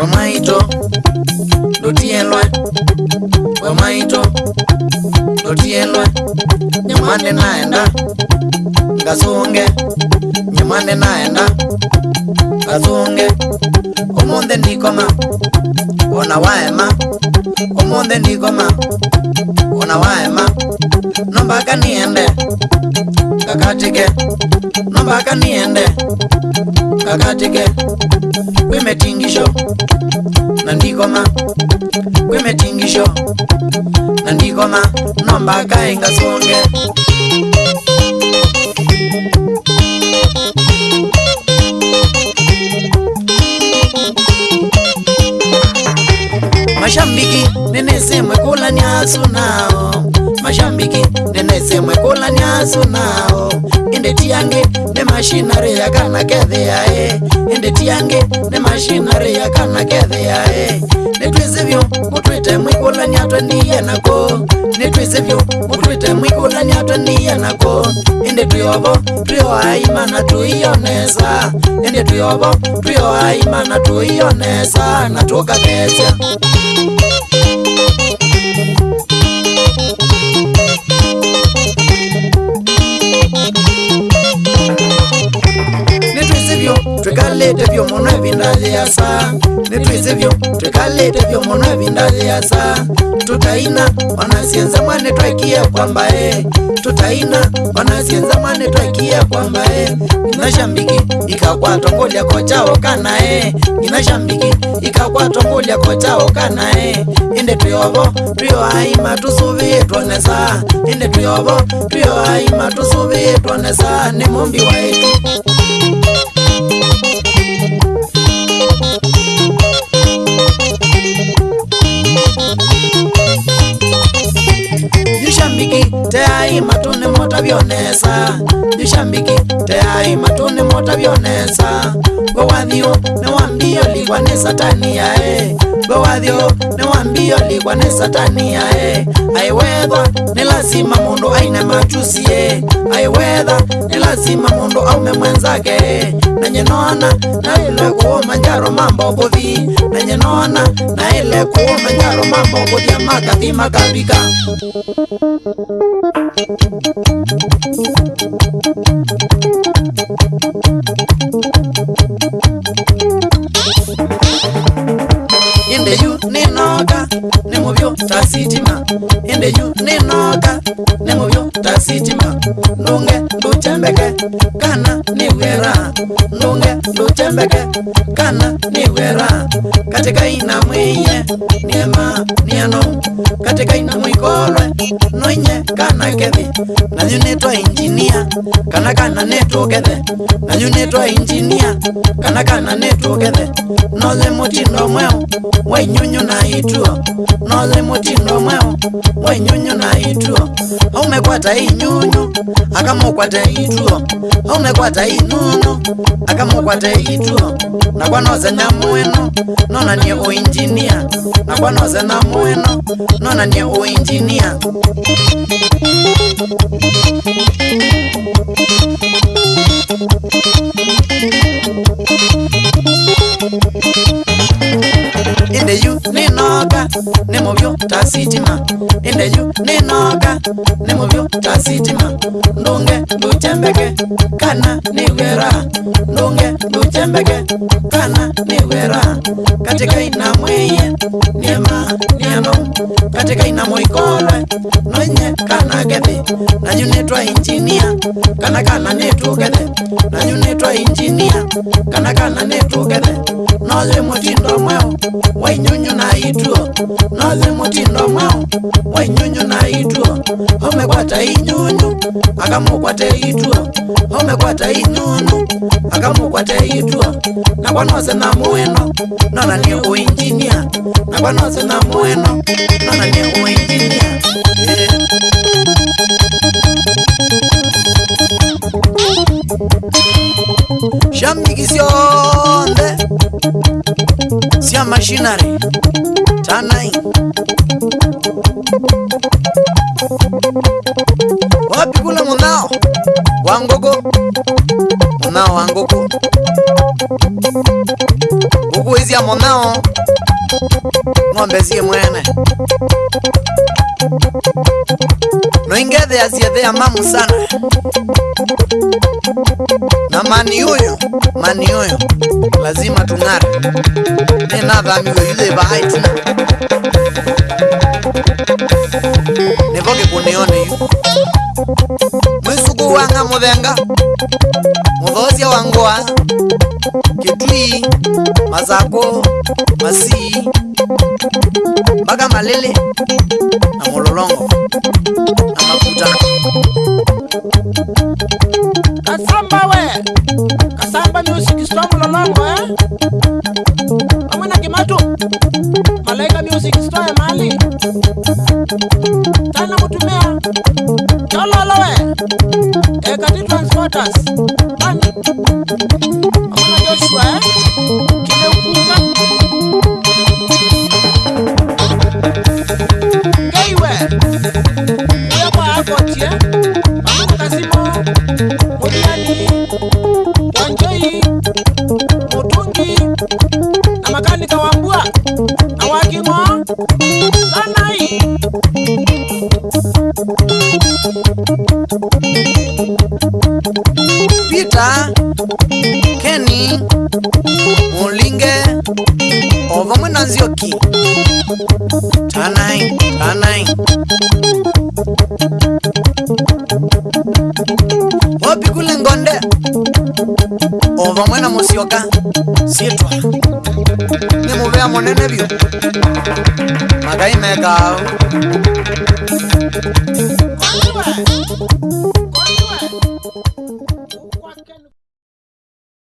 wamaito dotielwa wamaito dotielwa nyamande naenda ngasunge nyamande naenda ngasunge omonde ndikoma ona waema Omonde nigoma Ona waema Nombaka niende Kakatike Nombaka niende Kakatike Wime tingisho Nandigoma Wime tingisho Nandigoma Nombaka inga songe Nombaka inga songe mashambiki ndinesemwekulanyasu nawo mashambiki ndinesemwekulanyasu nawo inde tiyange nemashinari yakanakethe yae inde tiyange nemashinari yakanakethe yae netwisevyo kutwite mwikulanyatwe ndiyenako netwisevyo kutwite temwikulani atoniye nako ende tuyovo tuyoaimana tuiyonesa ende tuyovo tuyoaimana tuiyonesa natukakesa tukalete vyomono vindalyasa nitwisivyo tukalete vyomono vindalyasa tutaina wanasienza mwane twakia kwamba e tutaina wanasienza mwane twakia kwamba e ina shambiki inashambiki ikakwatongolia kocha kana e ina shambiki inashambiki ikakwatongolia kocha kana e inde tuyovo tuyo tuyoaima tusuvie twonesa inde tuyovo tuyo tuyoaima tusuvie twonesa ni mumbi waetu mutabyonesa nishambiki teai matune mutabyonesa gowathio newambio ligwa ni satani yae gowathio newambio ligwa ni satani yae aiwethwa ni lazima mundu aine machusie aiwetha ni lazima mundu aume mwenzake na nona naile kuumanyaro mambo kuthi nanye nona naile kuumanyaro mambo kuthia makathi makavika In the youth, need no gun nemuvyo tasitima indiyu ninoka nemuvyo tasitima nunge ndutembeke kana niwera nunge ndutembeke kana niwera katikaina mwinye niema nieno katikaina mwikolwe nwinye kana kethi nanyu nitwa injinia kana kana nitukethe nanyu nitwa injinia kana kana nitukethe nothe mutindo mweu mwainyunyu na ituo no ole mutindo mweo mwenyunyu na ituo aumekwata inyunyu akamukwate ituo aumekwata inunu akamukwate ituo nakwa nose nyamwino nonanie uinjinia nakwa nose namwino nonanie uinjinia sitting on ninoge nimuvyu ta sitima ndunge ndutembeke kana niwera ndunge ndutembeke kana niwera katikai na mwiye niema nienu katikai na mwikolwe nonye kana gethi nanyu nitwa injinia kana kana nitugethe nanyu nitwa injinia kana kana nitugethe nothi mutindo mweu wainyunyu na ituo nothi mutindo mweu wainyunyu naitwa omekwata inyunyu akamukwata itwa omekwata inyunyu akamukwata itwa nakwanose na mwino nona ni uinjinia nakwanose na mwino nona ni uinjinia eh. shamikisyonde sya machinary tanai wapi kule munao wangogo munao wangogo hizi ya ng'ombe zie mwene noingethea ciethea mamu sana na mani huyo mani huyo lazima tung'are nenathamigwe yuthe vaaitinae mboge yu mwisuku wanga muvenga muvosya wangwa ketui Mazako masii Baga malele na mulolongo na makuta kasamba we kasamba music sto mulolongo eh? amwena kimatu malaika music sto emali tanakutumia tololowe ekati transporters ani amajoshua eh? kimekuka ngeiwe iyoko akotie eh? amakukasimo muliani wanjoi mutungi na makanika wambua na wakimo lana pita keni mulinge ova mwenanzi oki tanai tanai opikulengonde ova mwena mosioka sitwa munene vyo makaimekao